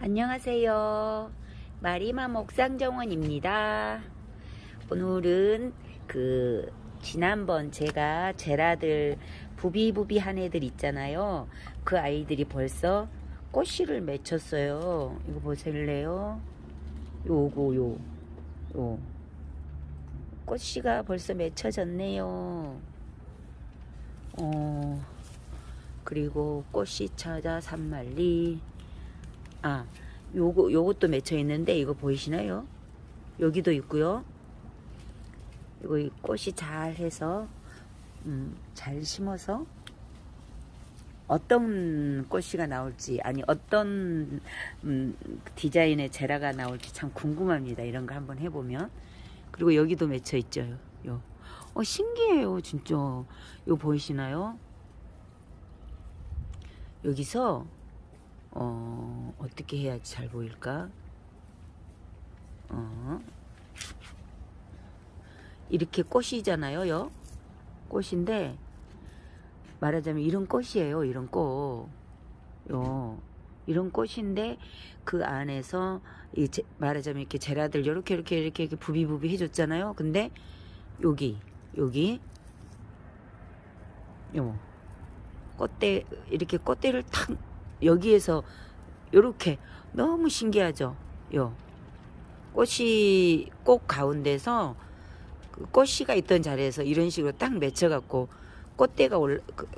안녕하세요. 마리마 목상정원입니다. 오늘은 그 지난번 제가 제라들 부비부비한 애들 있잖아요. 그 아이들이 벌써 꽃씨를 맺혔어요. 이거 보실래요? 요거 요. 요. 꽃씨가 벌써 맺혀졌네요. 어. 그리고 꽃씨 찾아 산말리 아 요거 요것도 맺혀 있는데 이거 보이시나요? 여기도 있고요. 이거 이 꽃이 잘 해서 음, 잘 심어서 어떤 꽃이가 나올지 아니 어떤 음, 디자인의 제라가 나올지 참 궁금합니다. 이런 거 한번 해보면 그리고 여기도 맺혀 있죠. 요. 어 신기해요 진짜. 요 보이시나요? 여기서 어, 어떻게 해야지 잘 보일까? 어. 이렇게 꽃이잖아요, 요. 꽃인데, 말하자면 이런 꽃이에요, 이런 꽃. 요. 이런 꽃인데, 그 안에서, 이 제, 말하자면 이렇게 제라들 요렇게, 이렇게, 이렇게, 이렇게 부비부비 해줬잖아요. 근데, 여기, 여기, 요. 꽃대, 이렇게 꽃대를 탁 여기에서 이렇게 너무 신기하죠. 요 꽃이 꽃 가운데서 그 꽃씨가 있던 자리에서 이런 식으로 딱 맺혀갖고 꽃대가 올 그,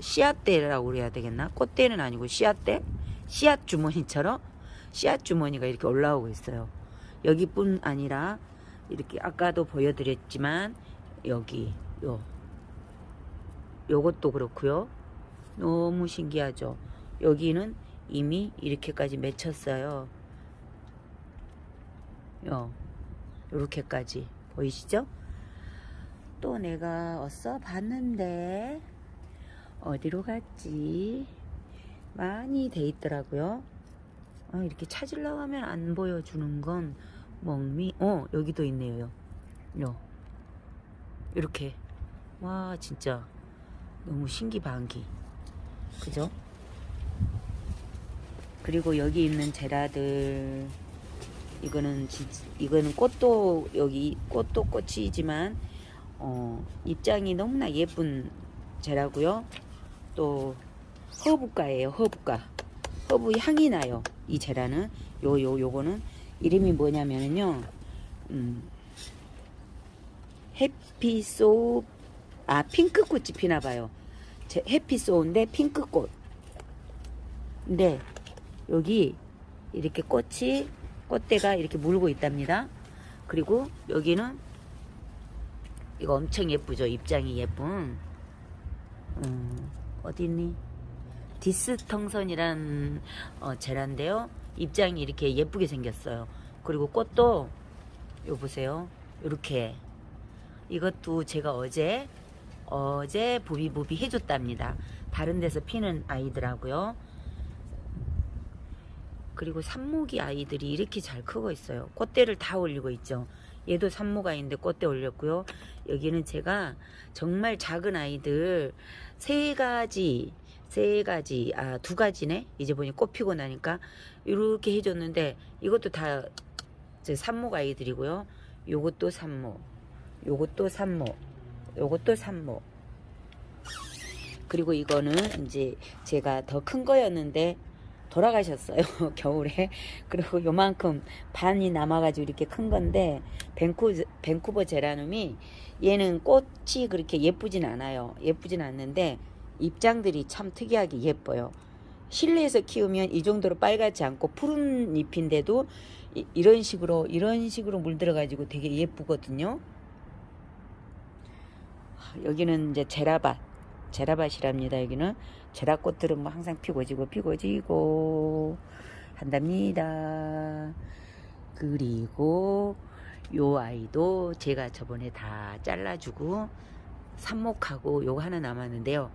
씨앗대라고 그래야 되겠나? 꽃대는 아니고 씨앗대, 씨앗 주머니처럼 씨앗 주머니가 이렇게 올라오고 있어요. 여기뿐 아니라 이렇게 아까도 보여드렸지만 여기 요 요것도 그렇고요. 너무 신기하죠. 여기는 이미 이렇게까지 맺혔어요. 요, 요렇게까지 보이시죠? 또 내가 어서 봤는데 어디로 갔지? 많이 돼 있더라고요. 아, 이렇게 찾으려고 하면 안 보여주는 건 멍미 어 여기도 있네요. 요 이렇게 와 진짜 너무 신기반기 그죠? 그리고 여기 있는 제라들 이거는 진 이거는 꽃도 여기 꽃도 꽃이지만 어, 잎장이 너무나 예쁜 제라고요. 또 허브가예요. 허브가 허브 향이 나요. 이 제라는 요 요 요 거는 이름이 뭐냐면요. 음, 해피소 아 핑크꽃이 피나봐요. 해피소인데 핑크꽃. 근데 여기 이렇게 꽃이 꽃대가 이렇게 물고 있답니다. 그리고 여기는 이거 엄청 예쁘죠. 입장이 예쁜 음, 어디 있니? 디스텅선이란 어, 제란데요. 입장이 이렇게 예쁘게 생겼어요. 그리고 꽃도 요 보세요. 이렇게 이것도 제가 어제 어제 부비부비 해줬답니다. 다른 데서 피는 아이들하고요. 그리고 산모기 아이들이 이렇게 잘 크고 있어요. 꽃대를 다 올리고 있죠. 얘도 산모가 있는데 꽃대 올렸고요. 여기는 제가 정말 작은 아이들 세 가지 세 가지 아 두 가지네 이제 보니 꽃 피고 나니까 이렇게 해줬는데 이것도 다 제 산모 아이들이고요 요것도 산모 요것도 산모 요것도 산모 그리고 이거는 이제 제가 더 큰 거였는데 돌아가셨어요 겨울에. 그리고 요만큼 반이 남아가지고 이렇게 큰 건데 밴쿠, 밴쿠버 제라늄이 얘는 꽃이 그렇게 예쁘진 않아요. 예쁘진 않는데 입장들이 참 특이하게 예뻐요. 실내에서 키우면 이 정도로 빨갛지 않고 푸른 잎인데도 이, 런 식으로 이런 식으로 물들어 가지고 되게 예쁘거든요. 여기는 이제 제라밭 제라밭이랍니다. 여기는 제라꽃들은 뭐 항상 피고 지고 피고 지고 한답니다. 그리고 요 아이도 제가 저번에 다 잘라주고 삽목하고 요거 하나 남았는데요.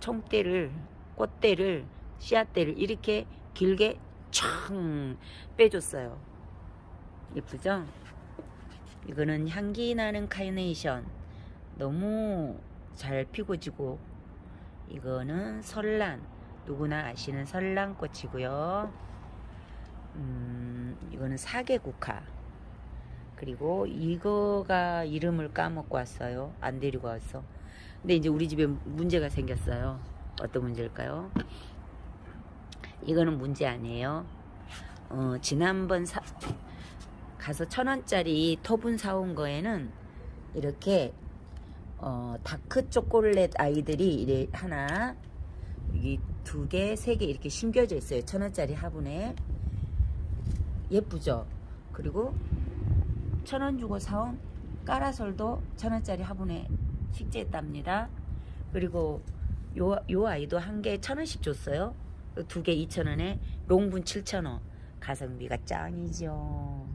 총대를 꽃대를 씨앗대를 이렇게 길게 촥 빼줬어요. 예쁘죠? 이거는 향기 나는 카이네이션 너무 잘 피고 지고 이거는 설란 누구나 아시는 설란꽃이고요 이거는 사계국화. 그리고 이거가 이름을 까먹고 왔어요. 안 데리고 왔어. 근데 이제 우리 집에 문제가 생겼어요. 어떤 문제일까요? 이거는 문제 아니에요. 어, 지난번 사, 가서 천 원짜리 토분 사온 거에는 이렇게 어, 다크 초콜릿 아이들이 하나 여기 두 개, 세 개 이렇게 심겨져 있어요. 천 원짜리 화분에 예쁘죠? 그리고 천원 주고 사온 까라솔도 천 원짜리 화분에 식재했답니다. 그리고 요, 요 아이도 한 개 천 원씩 줬어요. 두 개 이천 원에 롱분 칠천 원. 가성비가 짱이죠.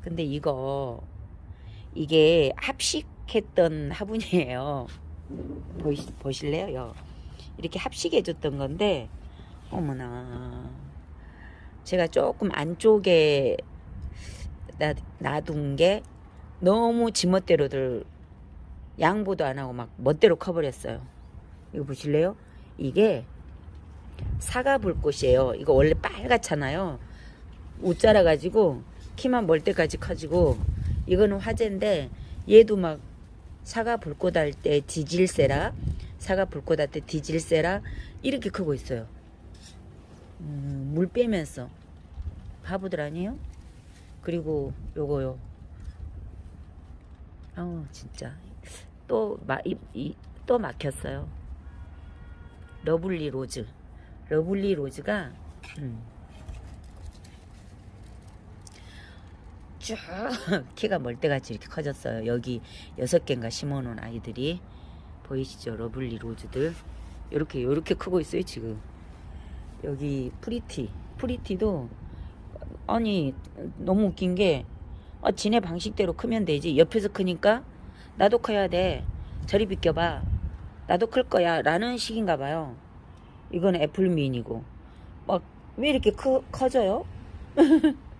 근데 이거 이게 합식 했던 화분이에요. 보시, 보실래요? 요. 이렇게 합식해 줬던 건데 어머나 제가 조금 안쪽에 놔, 놔둔 게 너무 지멋대로들 양보도 안 하고 막 멋대로 커버렸어요. 이거 보실래요? 이게 사과 불꽃이에요. 이거 원래 빨갛잖아요. 옷 자라 가지고 키만 멀 때까지 커지고 이거는 화재인데 얘도 막 사과 불꽃 할 때 디질세라 사과 불꽃 할 때 디질세라 이렇게 크고 있어요. 음, 물 빼면서 바보들 아니에요? 그리고 요거요. 아우 진짜 또 마, 이, 이, 또 막혔어요. Lovely Rose. Lovely Rose가 음, 쭉 키가 멀 때같이 이렇게 커졌어요. 여기 여섯 개인가 심어놓은 아이들이. 보이시죠? Lovely Rose들. 이렇게 이렇게 크고 있어요 지금. 여기 Pretty. Pretty도 아니 너무 웃긴 게 아, 지네 방식대로 크면 되지. 옆에서 크니까 나도 커야 돼. 저리 비껴봐. 나도 클 거야. 라는 식인가 봐요. 이건 애플민이고. 막 왜 이렇게 크, 커져요?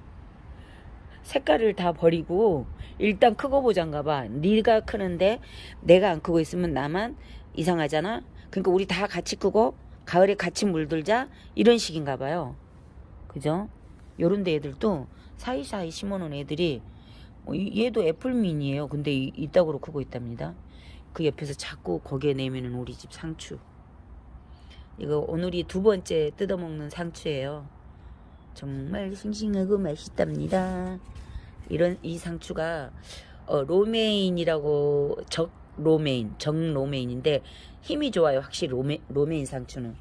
색깔을 다 버리고 일단 크고 보장가 봐. 네가 크는데 내가 안 크고 있으면 나만 이상하잖아? 그러니까 우리 다 같이 크고 가을에 같이 물들자? 이런 식인가 봐요. 그죠? 요런 데 애들도 사이사이 심어놓은 애들이 어, 이- 얘도 애플민이에요. 근데 이- 이따구로 크고 있답니다. 그 옆에서 자꾸 거기에 내미는 우리 집 상추. 이거 오늘이 두 번째 뜯어먹는 상추예요 정말 싱싱하고 맛있답니다 이런 이 상추가 어, 로메인이라고 적 로메인 정 로메인인데 힘이 좋아요 확실히 로메, 로메인 상추는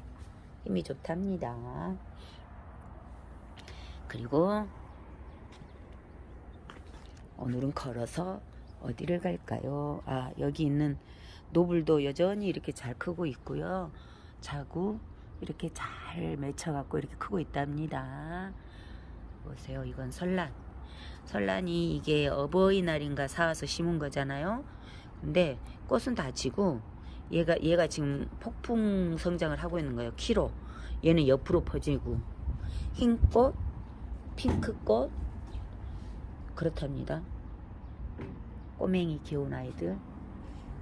힘이 좋답니다 그리고 오늘은 걸어서 어디를 갈까요? 아 여기 있는 Noble도 여전히 이렇게 잘 크고 있고요. 자구 이렇게 잘 맺혀갖고 이렇게 크고 있답니다. 보세요. 이건 설란. 설란이 이게 어버이날인가 사와서 심은 거잖아요. 근데 꽃은 다 지고 얘가 얘가 지금 폭풍 성장을 하고 있는 거예요. 키로. 얘는 옆으로 퍼지고 흰꽃, 핑크꽃 그렇답니다. 꼬맹이 귀여운 아이들.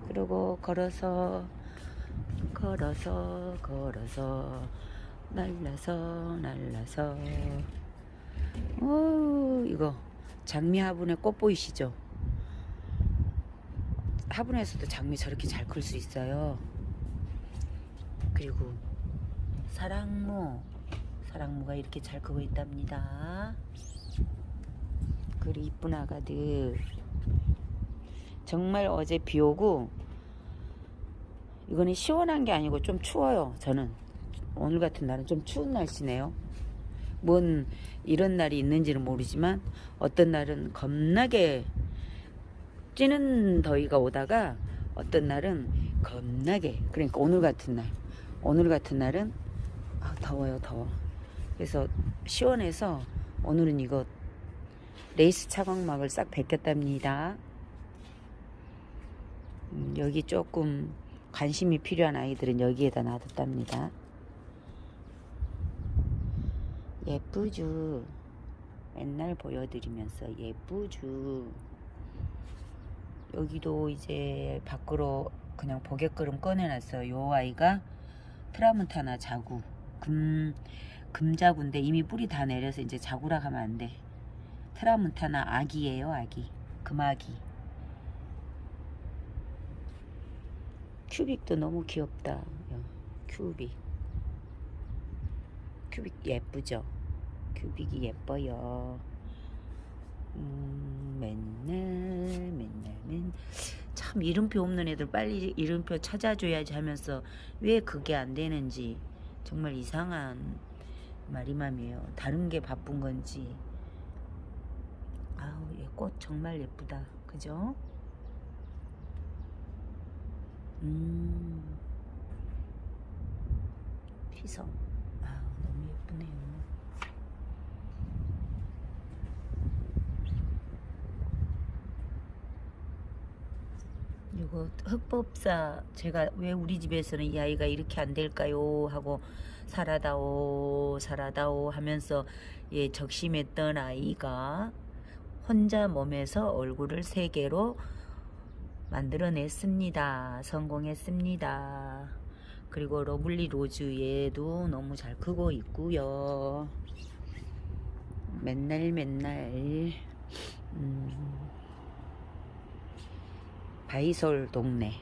그리고 걸어서 걸어서 걸어서 날라서 날라서 오 이거 장미 화분에 꽃 보이시죠? 화분에서도 장미 저렇게 잘 클 수 있어요. 그리고 사랑무 사랑무가 이렇게 잘 크고 있답니다. 그리고 이쁜 아가들 정말 어제 비 오고 이거는 시원한 게 아니고 좀 추워요 저는. 오늘 같은 날은 좀 추운 날씨네요. 뭔 이런 날이 있는지는 모르지만 어떤 날은 겁나게 찌는 더위가 오다가 어떤 날은 겁나게 그러니까 오늘 같은 날 오늘 같은 날은 아, 더워요 더워. 그래서 시원해서 오늘은 이거 레이스 차광막을 싹 벗겼답니다. 음, 여기 조금 관심이 필요한 아이들은 여기에다 놔뒀답니다. 예쁘죠? 맨날 보여드리면서 예쁘죠? 여기도 이제 밖으로 그냥 보게끔 꺼내놨어요. 요 아이가 트라문타나 자구 금 금자구인데 이미 뿌리 다 내려서 이제 자구라 하면 안 돼. 트라문타나 아기예요, 아기. 금아기. 큐빅도 너무 귀엽다. 요, 큐빅. 큐빅 예쁘죠? 큐빅이 예뻐요. 음, 맨날 맨날 맨. 참 이름표 없는 애들 빨리 이름표 찾아줘야지 하면서 왜 그게 안 되는지 정말 이상한 말이맘이에요. 다른 게 바쁜 건지. 아우 얘 꽃 정말 예쁘다. 그죠? 음. 휘성. 아우 너무 예쁘네요. 이거 흑법사 제가 왜 우리 집에서는 이 아이가 이렇게 안 될까요 하고 살아다오 살아다오 하면서 예 적심했던 아이가 혼자 몸에서 얼굴을 세 개로 만들어냈습니다 성공했습니다 그리고 Lovely Rose 얘도 너무 잘 크고 있고요 맨날 맨날 음. 바위솔 동네.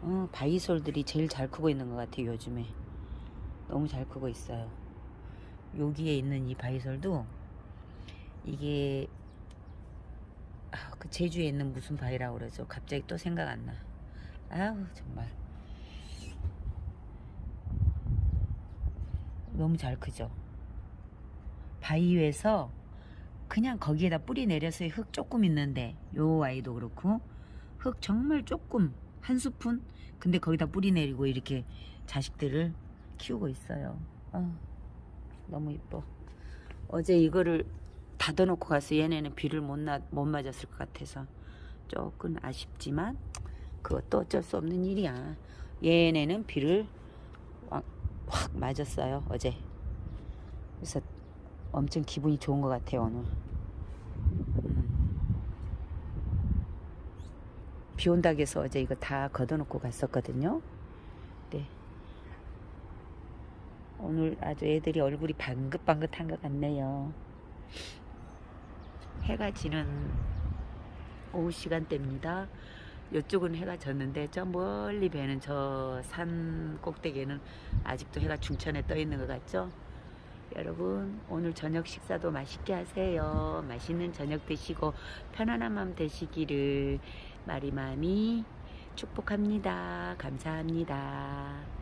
어, 바이솔들이 제일 잘 크고 있는 것 같아요, 요즘에. 너무 잘 크고 있어요. 여기에 있는 이 바이솔도 이게 아, 그 제주에 있는 무슨 바위라고 그러죠? 갑자기 또 생각 안 나. 아우, 정말. 너무 잘 크죠? 바위에서 그냥 거기에다 뿌리 내려서 흙 조금 있는데 요 아이도 그렇고 흙 정말 조금 한 스푼 근데 거기다 뿌리 내리고 이렇게 자식들을 키우고 있어요 아, 너무 이뻐 어제 이거를 닫아놓고 가서 얘네는 비를 못, 나, 못 맞았을 것 같아서 조금 아쉽지만 그것도 어쩔 수 없는 일이야 얘네는 비를 확, 확 맞았어요 어제 그래서 엄청 기분이 좋은 것 같아요 오늘 비 온다고 해서 어제 이거 다 걷어놓고 갔었거든요. 네. 오늘 아주 애들이 얼굴이 방긋방긋한 것 같네요. 해가 지는 오후 시간대입니다. 이쪽은 해가 졌는데 저 멀리 배는 저 산 꼭대기에는 아직도 해가 중천에 떠 있는 것 같죠? 여러분 오늘 저녁 식사도 맛있게 하세요. 맛있는 저녁 드시고 편안한 마음 되시기를 마리맘이 축복합니다. 감사합니다.